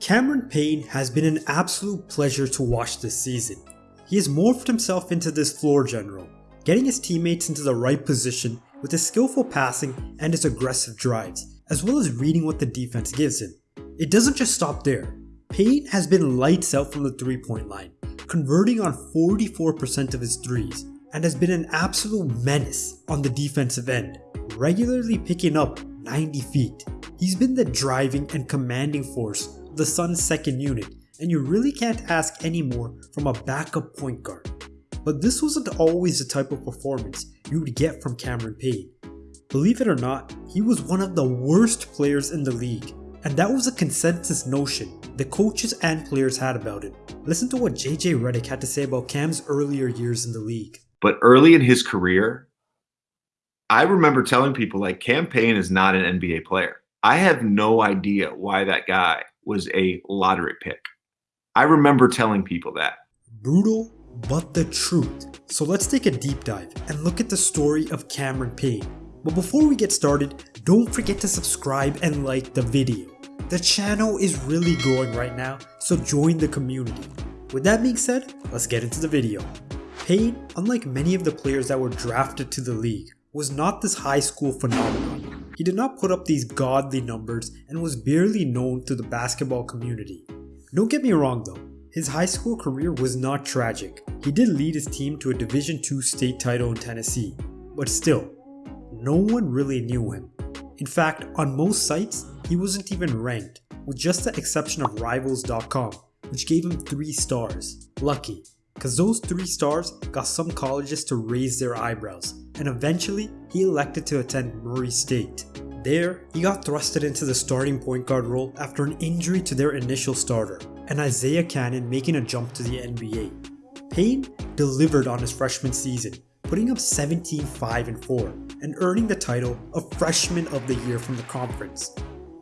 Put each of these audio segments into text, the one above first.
Cameron Payne has been an absolute pleasure to watch this season. He has morphed himself into this floor general, getting his teammates into the right position with his skillful passing and his aggressive drives, as well as reading what the defense gives him. It doesn't just stop there. Payne has been lights out from the three point line, converting on 44% of his threes, and has been an absolute menace on the defensive end, regularly picking up 90 feet. He's been the driving and commanding force the Suns' second unit, and you really can't ask any more from a backup point guard. But this wasn't always the type of performance you would get from Cameron Payne. Believe it or not, he was one of the worst players in the league, and that was a consensus notion the coaches and players had about it. Listen to what JJ Redick had to say about Cam's earlier years in the league. But early in his career, I remember telling people like Cam Payne is not an NBA player. I have no idea why that guy was a lottery pick. I remember telling people that. Brutal, but the truth. So let's take a deep dive and look at the story of Cameron Payne. But before we get started, don't forget to subscribe and like the video. The channel is really growing right now, so join the community. With that being said, let's get into the video. Payne, unlike many of the players that were drafted to the league, was not this high school phenomenon. He did not put up these godly numbers and was barely known to the basketball community. Don't get me wrong though, his high school career was not tragic. He did lead his team to a Division II state title in Tennessee, but still, no one really knew him. In fact, on most sites, he wasn't even ranked, with just the exception of Rivals.com, which gave him 3 stars. Lucky, because those 3 stars got some colleges to raise their eyebrows, and eventually he elected to attend Murray State. There, he got thrusted into the starting point guard role after an injury to their initial starter, and Isaiah Canaan making a jump to the NBA. Payne delivered on his freshman season, putting up 17 5 and 4 and earning the title of Freshman of the Year from the conference.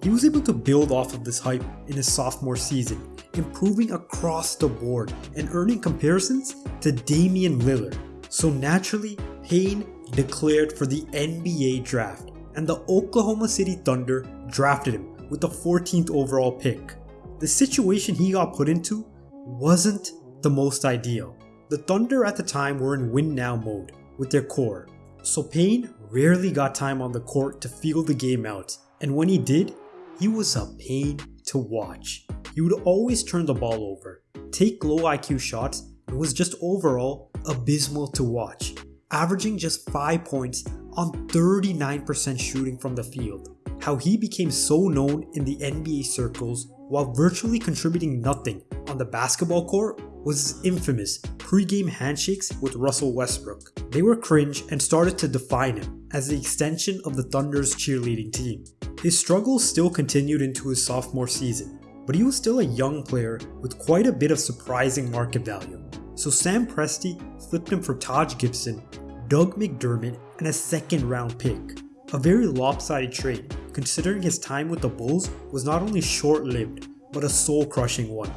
He was able to build off of this hype in his sophomore season, improving across the board and earning comparisons to Damian Lillard. So naturally, Payne declared for the NBA draft, and the Oklahoma City Thunder drafted him with the 14th overall pick. The situation he got put into wasn't the most ideal. The Thunder at the time were in win now mode with their core, so Payne rarely got time on the court to feel the game out, and when he did, he was a pain to watch. He would always turn the ball over, take low IQ shots, and was just overall abysmal to watch, averaging just 5 points on 39% shooting from the field. How he became so known in the NBA circles while virtually contributing nothing on the basketball court was his infamous pre-game handshakes with Russell Westbrook. They were cringe and started to define him as the extension of the Thunder's cheerleading team. His struggles still continued into his sophomore season, but he was still a young player with quite a bit of surprising market value. So Sam Presti flipped him for Taj Gibson, Doug McDermott, and a second round pick. A very lopsided trade, considering his time with the Bulls was not only short lived, but a soul crushing one.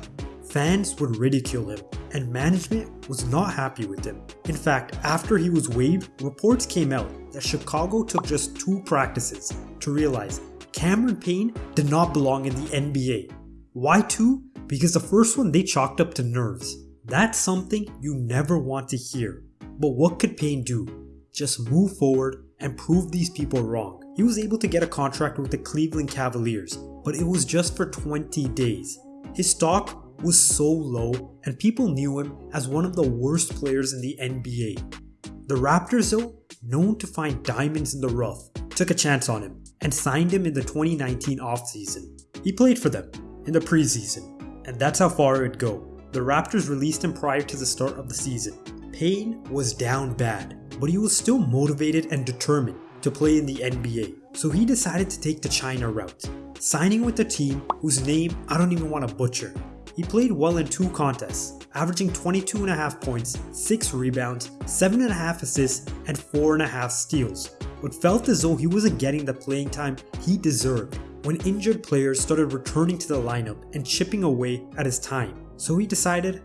Fans would ridicule him, and management was not happy with him. In fact, after he was waived, reports came out that Chicago took just two practices to realize Cameron Payne did not belong in the NBA. Why two? Because the first one they chalked up to nerves. That's something you never want to hear. But what could Payne do? Just move forward and prove these people wrong. He was able to get a contract with the Cleveland Cavaliers, but it was just for 20 days. His stock was so low and people knew him as one of the worst players in the NBA. The Raptors though, known to find diamonds in the rough, took a chance on him and signed him in the 2019 offseason. He played for them in the preseason, and that's how far it would go. The Raptors released him prior to the start of the season. Payne was down bad, but he was still motivated and determined to play in the NBA, so he decided to take the China route, signing with a team whose name I don't even want to butcher. He played well in two contests, averaging 22.5 points, 6 rebounds, 7.5 assists, and 4.5 steals, but felt as though he wasn't getting the playing time he deserved when injured players started returning to the lineup and chipping away at his time. So he decided,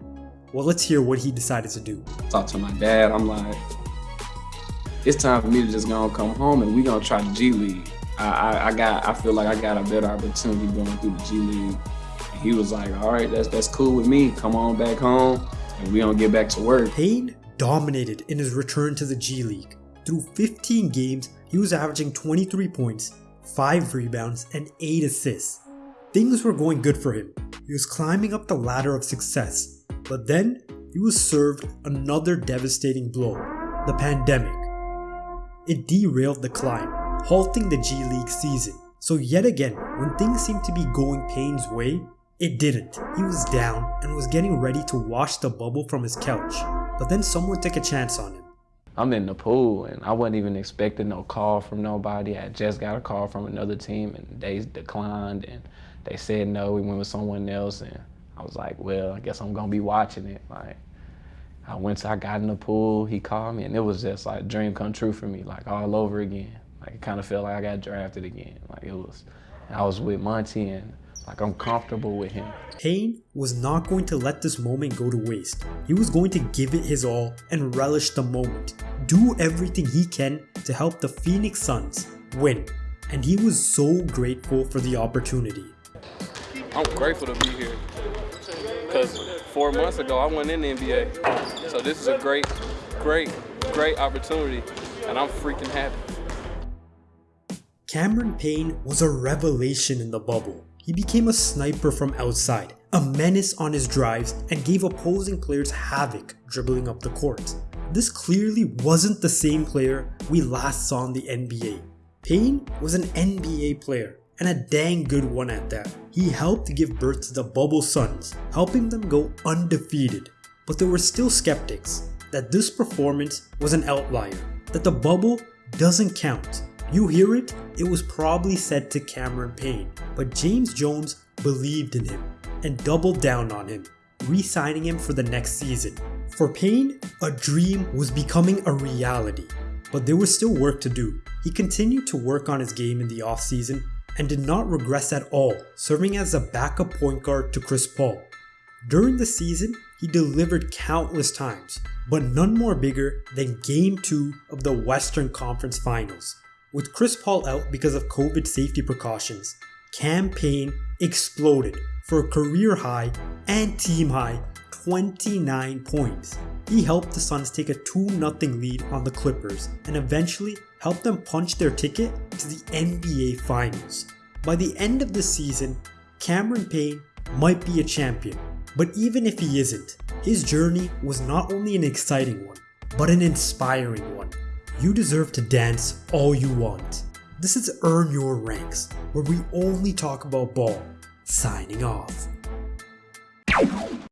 well, let's hear what he decided to do. Talk to my dad. I'm like, it's time for me to just go and come home and we gonna try the G League. I, I, I, got, I feel like I got a better opportunity going through the G League. And he was like, all right, that's that's cool with me. Come on back home and we gonna get back to work. Payne dominated in his return to the G League. Through 15 games, he was averaging 23 points, 5 rebounds, and 8 assists. Things were going good for him. He was climbing up the ladder of success. But then, he was served another devastating blow the pandemic. It derailed the climb, halting the G League season. So, yet again, when things seemed to be going Payne's way, it didn't. He was down and was getting ready to wash the bubble from his couch. But then someone took a chance on him. I'm in the pool and I wasn't even expecting no call from nobody. I just got a call from another team and they declined and they said no, we went with someone else and I was like, well, I guess I'm gonna be watching it. Like I went to, I got in the pool, he called me and it was just like a dream come true for me, like all over again. Like it kind of felt like I got drafted again. Like it was, I was with Monty and like I'm comfortable with him. Payne was not going to let this moment go to waste. He was going to give it his all and relish the moment. Do everything he can to help the Phoenix Suns win. And he was so grateful for the opportunity. I'm grateful to be here. Because four months ago, I went in the NBA. So this is a great, great, great opportunity. And I'm freaking happy. Cameron Payne was a revelation in the bubble. He became a sniper from outside, a menace on his drives, and gave opposing players havoc dribbling up the court. This clearly wasn't the same player we last saw in the NBA. Payne was an NBA player, and a dang good one at that. He helped give birth to the Bubble Suns, helping them go undefeated. But there were still skeptics that this performance was an outlier, that the bubble doesn't count. You hear it? It was probably said to Cameron Payne, but James Jones believed in him and doubled down on him, re-signing him for the next season. For Payne, a dream was becoming a reality, but there was still work to do. He continued to work on his game in the offseason and did not regress at all, serving as a backup point guard to Chris Paul. During the season, he delivered countless times, but none more bigger than Game 2 of the Western Conference Finals. With Chris Paul out because of COVID safety precautions, Cam Payne exploded for a career high and team high 29 points. He helped the Suns take a 2-0 lead on the Clippers and eventually helped them punch their ticket to the NBA Finals. By the end of the season, Cameron Payne might be a champion, but even if he isn't, his journey was not only an exciting one, but an inspiring one. You deserve to dance all you want. This is Earn Your Ranks, where we only talk about ball. Signing off.